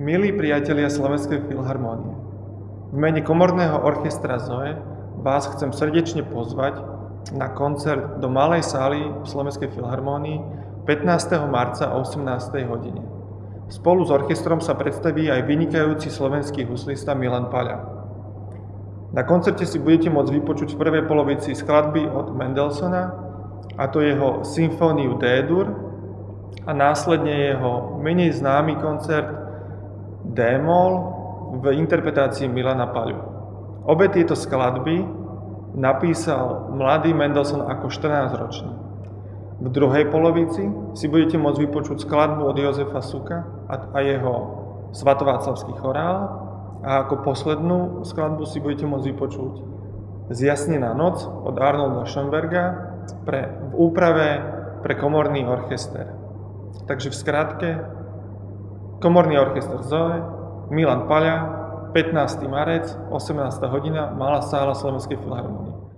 Milí priatelia Slovenskej filharmónie, v mene komorného orchestra ZOE vás chcem srdečne pozvať na koncert do Malej sály v Slovenskej filharmónii 15. marca o 18. hodine. Spolu s orchestrom sa predstaví aj vynikajúci slovenský huslista Milan Paľa. Na koncerte si budete môcť vypočuť v prvej polovici skladby od Mendelssohna, a to jeho symfóniu D-dur a následne jeho menej známy koncert D-moll v interpretácii Milana Paľu. Obe tieto skladby napísal mladý Mendelssohn ako 14-ročný. V druhej polovici si budete môcť vypočuť skladbu od Jozefa Suka a jeho svatováclavský chorál a ako poslednú skladbu si budete môcť vypočuť Zjasnená noc od Arnolda Schönberga pre, v úprave pre komorný orchester. Takže v skratke, komorný orchester Zoe, Milan Paľa, 15. marec, 18. hodina, Malá sála Slovenskej filharmonie.